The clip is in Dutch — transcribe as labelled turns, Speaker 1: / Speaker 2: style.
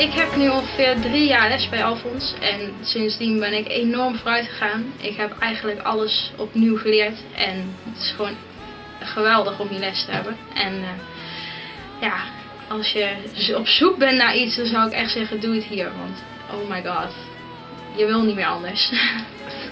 Speaker 1: Ik heb nu ongeveer drie jaar les bij Alfons en sindsdien ben ik enorm vooruit gegaan. Ik heb eigenlijk alles opnieuw geleerd en het is gewoon geweldig om die les te hebben. En eh, ja, als je dus op zoek bent naar iets, dan zou ik echt zeggen, doe het hier. Want oh my god, je wil niet meer anders.